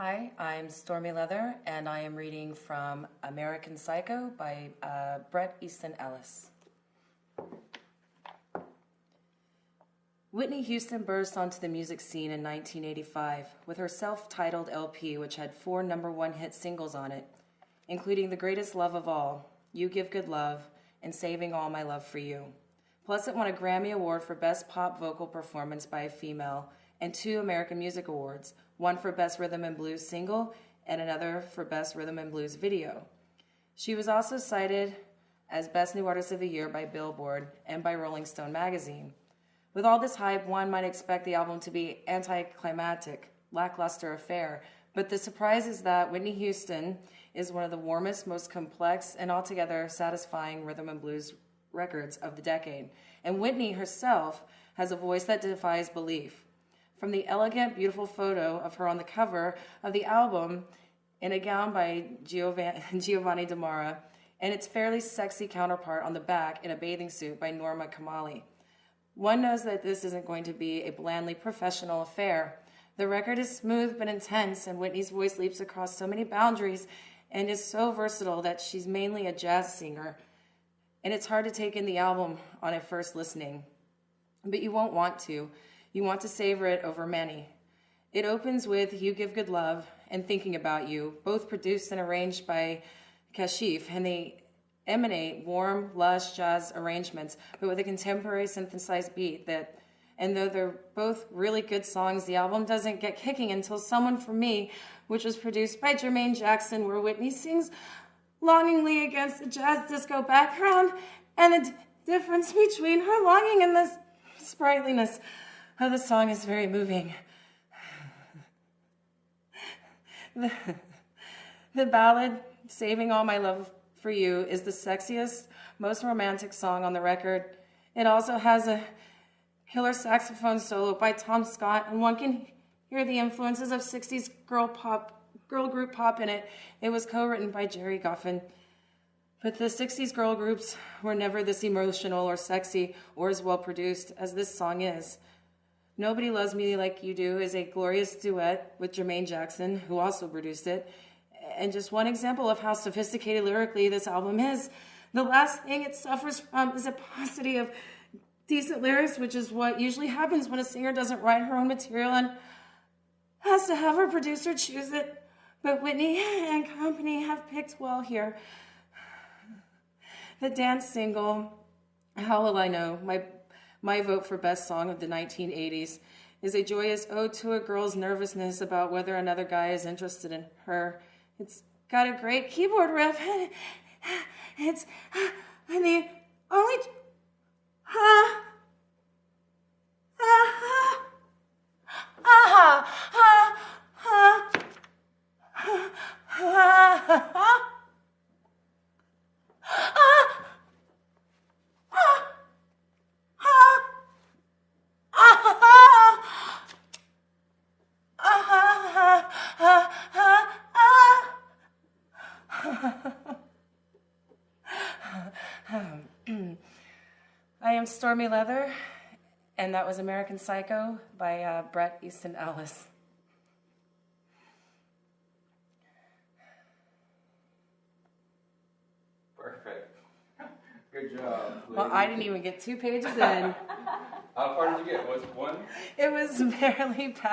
Hi, I'm Stormy Leather, and I am reading from American Psycho by uh, Bret Easton Ellis. Whitney Houston burst onto the music scene in 1985 with her self titled LP, which had four number one hit singles on it, including The Greatest Love of All, You Give Good Love, and Saving All My Love for You. Plus, it won a Grammy Award for Best Pop Vocal Performance by a Female and two American Music Awards one for Best Rhythm and Blues Single and another for Best Rhythm and Blues Video. She was also cited as Best New Artist of the Year by Billboard and by Rolling Stone magazine. With all this hype, one might expect the album to be anticlimactic, lackluster affair, but the surprise is that Whitney Houston is one of the warmest, most complex, and altogether satisfying rhythm and blues records of the decade. And Whitney herself has a voice that defies belief. From the elegant, beautiful photo of her on the cover of the album in a gown by Giovanni, Damara, and its fairly sexy counterpart on the back in a bathing suit by Norma Kamali. One knows that this isn't going to be a blandly professional affair. The record is smooth but intense, and Whitney's voice leaps across so many boundaries and is so versatile that she's mainly a jazz singer. And it's hard to take in the album on a first listening. But you won't want to. You want to savor it over many. It opens with You Give Good Love and Thinking About You, both produced and arranged by Kashif, and they emanate warm, lush jazz arrangements, but with a contemporary synthesized beat that and though they're both really good songs, the album doesn't get kicking until Someone for Me, which was produced by Jermaine Jackson, where Whitney sings longingly against a jazz disco background and the difference between her longing and this sprightliness Oh, the song is very moving. The, the ballad, Saving All My Love for You, is the sexiest, most romantic song on the record. It also has a killer saxophone solo by Tom Scott, and one can hear the influences of 60s girl pop, girl group pop in it. It was co-written by Gerry Goffin. But the 60s girl groups were never this emotional or sexy or as well produced as this song is. Nobody Loves Me Like You Do is a glorious duet with Jermaine Jackson, who also produced it. And just one example of how sophisticated lyrically this album is. The last thing it suffers from is a paucity of decent lyrics, which is what usually happens when a singer doesn't write her own material and has to have her producer choose it. But Whitney and company have picked well here. The dance single, How Will I Know, my my vote for best song of the 1980s is a joyous ode to a girl's nervousness about whether another guy is interested in her. It's got a great keyboard riff. It's uh, and the I am Stormy Leather, and that was American Psycho by uh, Bret Easton Ellis. Perfect. Good job. Well, I didn't even get two pages in. How far did you get? Was one? It was barely past.